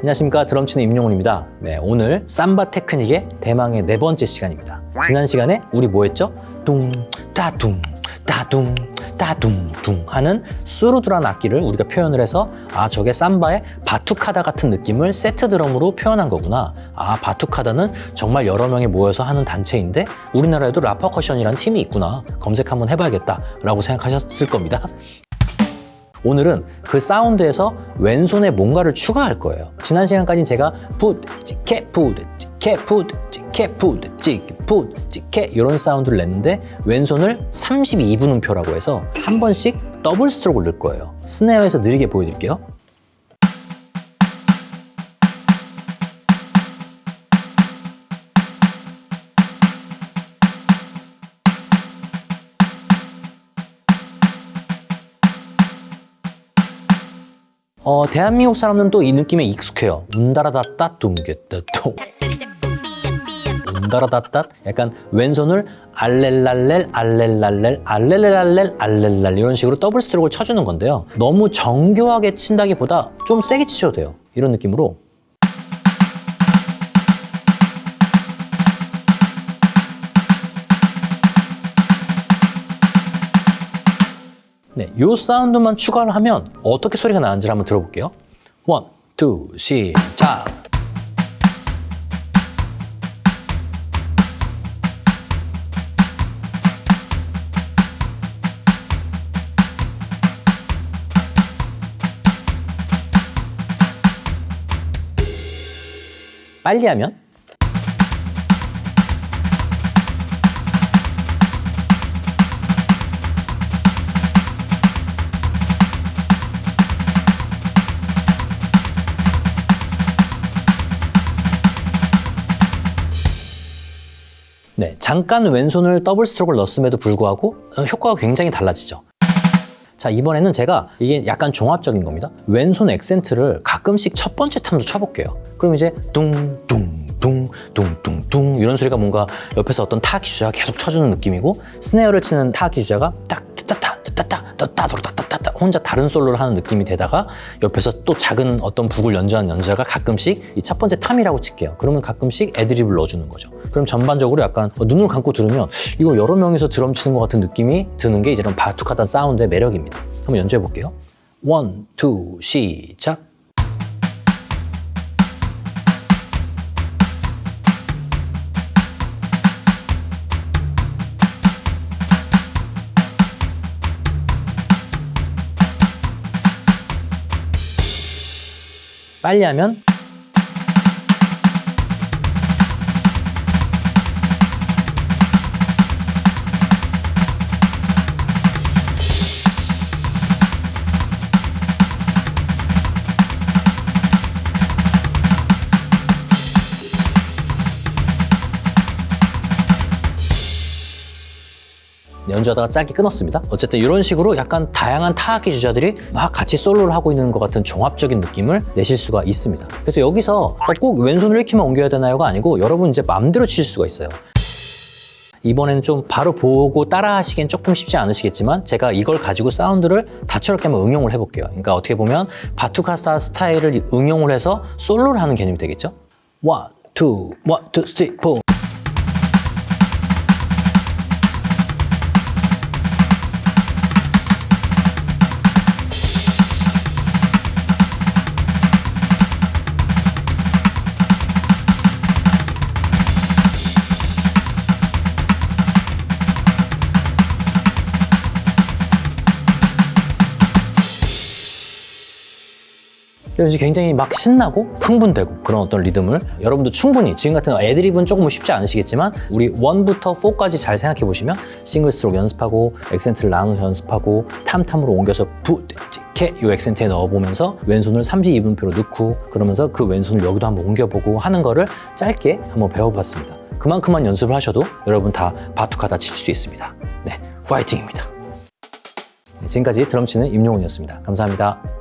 안녕하십니까. 드럼치는 임용훈입니다. 네, 오늘 삼바 테크닉의 대망의 네 번째 시간입니다. 지난 시간에 우리 뭐 했죠? 둥 따둥 따둥 따둥 둥 하는 수루드란 악기를 우리가 표현을 해서 아 저게 삼바의 바투카다 같은 느낌을 세트 드럼으로 표현한 거구나. 아 바투카다는 정말 여러 명이 모여서 하는 단체인데 우리나라에도 라퍼커션이라는 팀이 있구나. 검색 한번 해봐야겠다 라고 생각하셨을 겁니다 오늘은 그 사운드에서 왼손에 뭔가를 추가할 거예요. 지난 시간까지 제가 푸드, 찍게, 푸드, 찍게, 푸드, 찍게, 푸드, 찍게, 푸드, 찍게 이런 사운드를 냈는데 왼손을 32분음표라고 해서 한 번씩 double stroke를 넣을 거예요. 스네어에서 느리게 보여드릴게요. 어, 대한민국 사람들은 또 이 느낌에 익숙해요. 운다라다따 둥게따또 운다라다따 약간 왼손을 알렐랄렐 알렐랄렐 알렐랄렐 알렐랄 이런 식으로 더블 스트로크를 쳐주는 건데요. 너무 정교하게 친다기보다 좀 세게 치셔도 돼요. 이런 느낌으로 네, 요 사운드만 추가를 하면 어떻게 소리가 나는지 한번 들어볼게요. 원, 투, 시작! 빨리 하면 네, 잠깐 왼손을 double stroke를 넣었음에도 불구하고 어, 효과가 굉장히 달라지죠. 자, 이번에는 제가 이게 약간 종합적인 겁니다. 왼손 액센트를 가끔씩 첫 번째 탐으로 쳐볼게요. 그럼 이제 둥둥둥둥둥둥 이런 소리가 뭔가 옆에서 어떤 타악기 주자가 계속 쳐주는 느낌이고 스네어를 치는 타악기 주자가 딱 따따 따따 따따 따따따 혼자 다른 솔로를 하는 느낌이 되다가 옆에서 또 작은 어떤 북을 연주하는 연주자가 가끔씩 이 첫 번째 탐이라고 칠게요. 그러면 가끔씩 애드립을 넣어주는 거죠. 그럼 전반적으로 약간 눈을 감고 들으면 이거 여러 명이서 드럼 치는 것 같은 느낌이 드는 게 이제 바투카다 사운드의 매력입니다. 한번 연주해 볼게요. one, two, 시작. 빨리 하면 연주하다가 짝이 끊었습니다. 어쨌든 이런 식으로 약간 다양한 타악기 주자들이 막 같이 솔로를 하고 있는 것 같은 종합적인 느낌을 내실 수가 있습니다. 그래서 여기서 어, 꼭 왼손을 1키만 옮겨야 되나요가 아니고 여러분 이제 마음대로 칠 수가 있어요. 이번에는 좀 바로 보고 따라 하시기엔 조금 쉽지 않으시겠지만 제가 이걸 가지고 사운드를 다채롭게 한번 응용을 해볼게요. 그러니까 어떻게 보면 바투카사 스타일을 응용을 해서 솔로를 하는 개념이 되겠죠? 1, 2, 1, 2, 3, 4 이런 식으로 굉장히 막 신나고 흥분되고 그런 어떤 리듬을 여러분도 충분히 지금 같은 애드립은 조금 쉽지 않으시겠지만 우리 1부터 4까지 잘 생각해 보시면 single stroke 연습하고 액센트를 나눠서 연습하고 탐탐으로 옮겨서 부, 캐, 이 액센트에 넣어보면서 왼손을 32분음표로 넣고 그러면서 그 왼손을 여기도 한번 옮겨보고 하는 거를 짧게 한번 배워봤습니다. 그만큼만 연습을 하셔도 여러분 다 바투카다 칠 수 있습니다. 네, 파이팅입니다. 네, 지금까지 드럼 치는 임용훈이었습니다. 감사합니다.